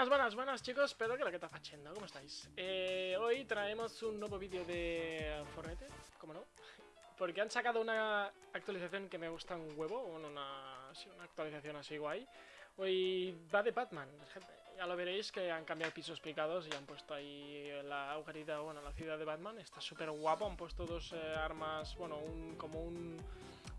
Buenas, buenas, buenas chicos, espero que lo que está haciendo, ¿cómo estáis? Eh, hoy traemos un nuevo vídeo de Fortnite, ¿cómo no? Porque han sacado una actualización que me gusta un huevo, una, una actualización así guay. Hoy va de Batman. Ya lo veréis que han cambiado pisos picados y han puesto ahí la agujerita, bueno, la ciudad de Batman. Está súper guapo, han puesto dos eh, armas, bueno, un, como un,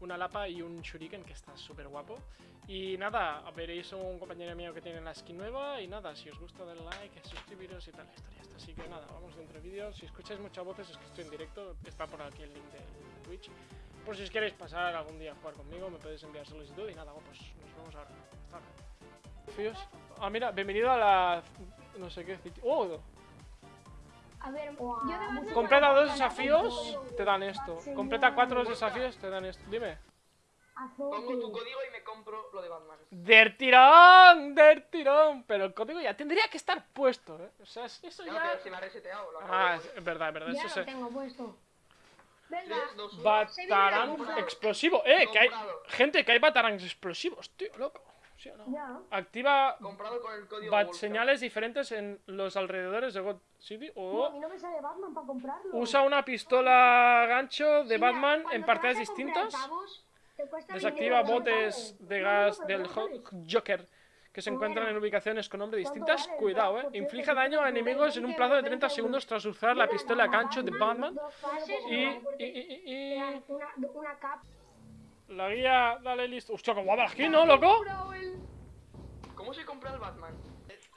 una lapa y un shuriken que está súper guapo. Y nada, veréis un compañero mío que tiene la skin nueva y nada, si os gusta den like, suscribiros y tal, la historia está. Así que nada, vamos dentro del vídeo. Si escucháis muchas voces es que estoy en directo, está por aquí el link de Twitch. Por si os queréis pasar algún día a jugar conmigo, me podéis enviar solicitud y nada, pues nos vemos ahora. Fíos. Ah, mira, bienvenido a la... no sé qué... ¡Oh! A ver, yo de Completa dos desafíos, te dan esto. Completa cuatro desafíos, te dan esto. Dime. Pongo tu código y me compro lo de Batman. ¡Del tirón! ¡Del tirón! Pero el código ya tendría que estar puesto, ¿eh? O sea, eso Ya, pero se me ha reseteado. Lo acabo Ah, de es verdad, es verdad, Ya eso lo se... tengo puesto. Venga, Tres, dos, uno. Batarang Comprado. explosivo. ¡Eh! Que hay... Gente, que hay batarangs explosivos, tío, loco. ¿Sí o no? ya. Activa Comprado con el código bat señales diferentes en los alrededores de God City No, a o mí no me sale Batman para comprarlo. usa una pistola gancho de Mira, Batman en partidas distintas. Desactiva 29 botes de gas no, del. Joker que se Pues encuentran en ubicaciones con nombres ¿Cuánto distintas. Cuidado, eh. Cierto, Inflige daño a enemigos en un 20 plazo de 30 euros. segundos tras usar la pistola gancho de Batman. Y, y, y, y- La guía, dale listo. Hostia, qué guapa la skin, ¿no, loco? ¿Cómo se compra el Batman?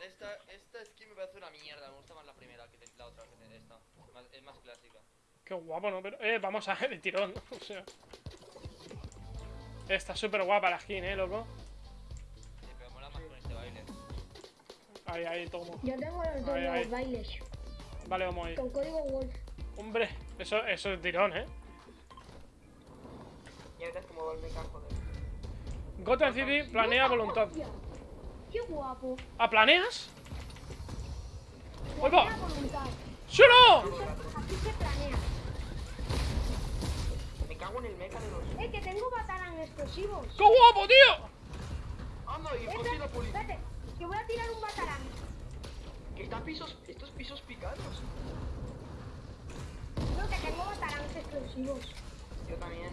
Esta, esta skin me parece una mierda, me gusta más la primera que la otra que esta. Más- es más clásica. Qué guapo, ¿no? Pero, eh, vamos a ver de tirón. O sea. Está súper guapa la skin, eh, loco. Sí, pero mola más con este baile. Ahí, ahí, tomo. Yo tengo los dos Ahí, ahí. bailes. Vale, vamos ahí. Con código Wolf. Hombre, eso, eso es tirón, eh. Ya verás cómo va el mecha, joder. Gotham City planea voluntad. Qué guapo. ¿Ah, planeas? ¡Ahí va! Planea voluntad. ¡Sí o no! Aquí se planea. Me cago en el mecha de los. Eh, que tengo batarang explosivos. ¡Qué guapo, tío! ¡Anda! Y y la poli. espérate, que voy a tirar un batarang. Que está pisos. Estos pisos picados. No, que tengo batarangs explosivos. Yo también.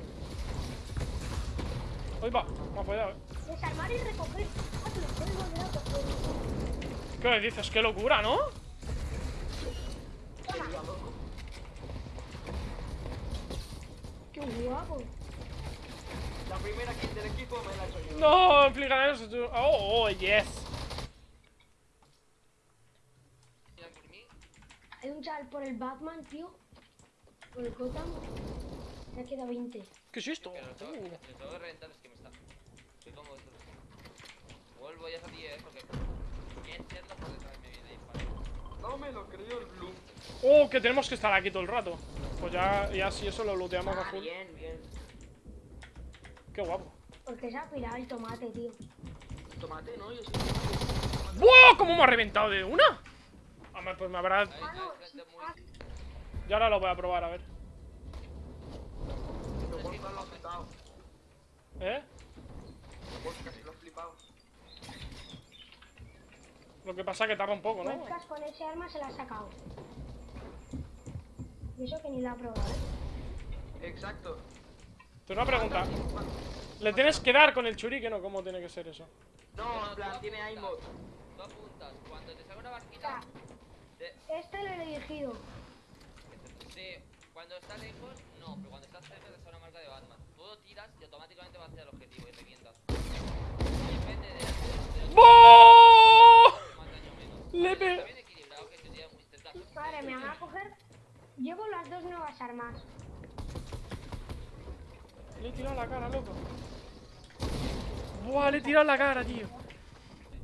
Ahí va, más cuidado, eh. Desarmar y recoger. Ah, que los puedes volver a coger. ¿Qué dices? ¡Qué locura, ¿no? Loco. Qué guapo. La primera kill del equipo me la he hecho yo. No, implican eso. tú- Oh, oh, yes. Hay un chaval por el Batman, tío. Por el Gotham. Se ha quedado 20. ¿Qué es esto? Que lo tengo, tengo que reventar, es que me está. Soy como vosotros. Vuelvo ya a 10 porque. Bien cierto por detrás me viene a disparar. No me lo creo el blue. Oh, que tenemos que estar aquí todo el rato. Pues ya, ya si eso lo looteamos a Ah, full. bien, bien. Qué guapo. Porque se ha pirado el tomate, tío. Tomate, ¿no? Yo sí. ¡Wow! ¿Cómo me ha reventado de una? Hombre, pues me habrá... Ahí, Ah, ahí, Ya ahora lo voy a probar, a ver. ¿Eh? Lo que pasa es que tarda un poco, ¿no? Webcast con ese arma se la ha sacado. Y eso que ni la ha probado, ¿eh? Exacto. Te una pregunta. ¿Le tienes que dar con el churiken o cómo tiene que ser eso? No, en plan, tiene aimbot. Tú apuntas, cuando te salga una barquita. este lo he dirigido. De- cuando está lejos, no, pero cuando estás cerca te sale una marca de Batman. Tú lo tiras y automáticamente va hacia el objetivo y revientas. Y depende de, de, de ¡Boh! más daño o menos. Le Está pe- bien equilibrado que te tira muy cerca. Madre mía, me va a coger. Llevo las dos nuevas armas. Le he tirado la cara, loco. Buah, le he tirado la cara, tío.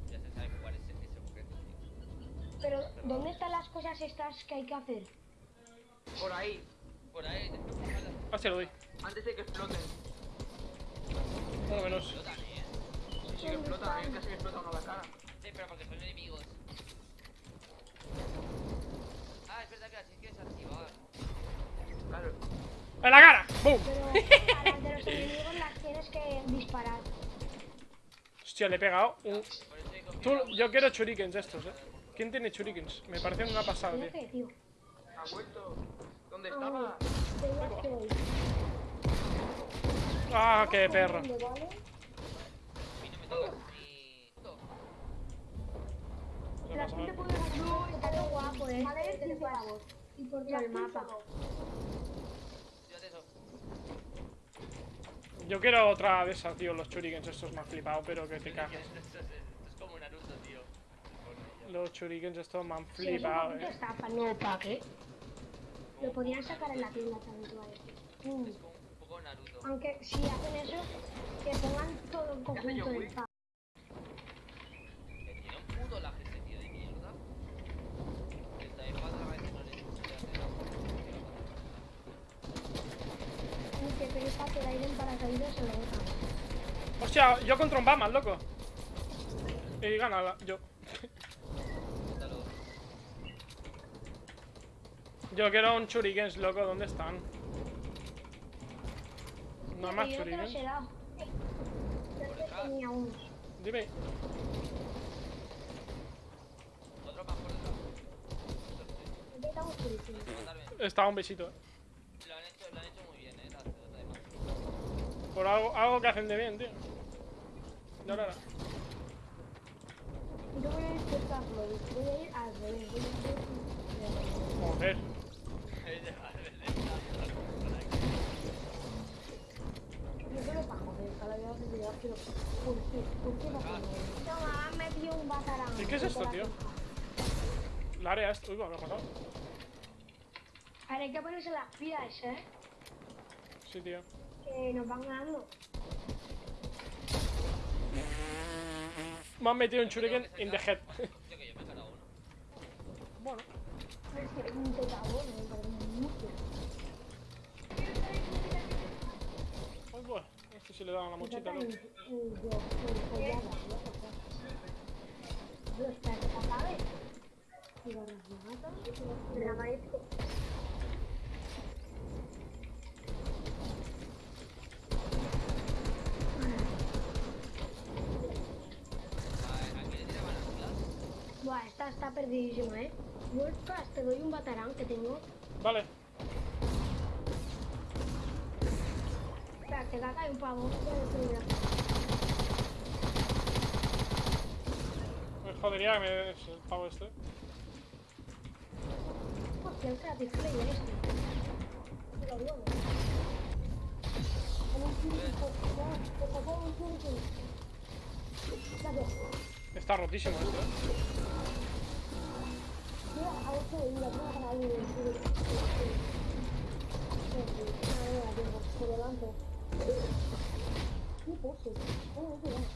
Ya se sabe jugar ese, ese objeto, tío. Pero, ¿dónde están las cosas estas que hay que hacer? Por ahí. Por ahí, ojalá Así lo doy. Antes de que exploten. Uno menos. explotan, eh. Sí, sí que explotan. A mí casi me explota uno la cara. Sí, pero porque son enemigos. Ah, es verdad que las tienes que desactivar. Claro. ¡En la cara! ¡Boom! Pero a las de los enemigos las tienes que disparar. Hostia, le he pegado un... Tú, yo quiero shurikens estos, eh. ¿Quién tiene shurikens? Me parecen una pasada, ¿Tienes tío. que, tío? Ha vuelto. ¿Dónde Ah, estaba? te voy a hacer. Ah, qué perro. Guapo, eh. Vale, Este 15 pavos. Y por todo el mapa. Fíjate eso. Yo quiero otra de esas, tío. Los shurikens estos me han flipado, pero que te cagas. es, esto es como Naruto, tío. Los shurikens estos me han flipado, eh. estafa, no pack, eh. Lo podrían sacar en la tienda también, decir. Mm. Un poco Naruto. Aunque si hacen eso, que pongan todo el conjunto del pack. Que tiene un puto lag ese tío de mierda. Que está en pata a veces no le no le hace nada. Y que pereza que el aire en paracaídas se lo botan. Hostia, yo contra un Batman, loco. Y gana la- yo. Quítalo. Yo quiero un shurikens, loco. ¿Dónde están? No hay más shurikens. tenía. Dime. Otro más por detrás. Estaba un besito, eh. Lo han hecho, lo han hecho muy bien, eh. Por algo, algo que hacen de bien, tío. Y ahora. Yo voy a intentarlo. Voy a ir al revés. Voy a ir Joder. Yo solo para joder, cada vez que te quiero. ¿Por qué? ¿Por qué no joder? Toma, han metido un batarán. ¿Y qué es esto, tío? La área esta. Uy, me ha matado. A ver, hay que ponerse las pilas, eh. Sí, tío. Que nos van ganando. Me han metido un shuriken in the head. Hostia, que yo me he cargado uno. bueno. Es que es un tetagón, me Aquí le tiraban las pilas. Buah, esta está perdidísima, eh. Class, te doy un batarán que tengo. Vale. Te caga hay un pavo. Me jodería que me des el pavo este. Hostia, el Player este. Te lo digo. Está rotísimo este, eh. Mira, a ver si mira, tengo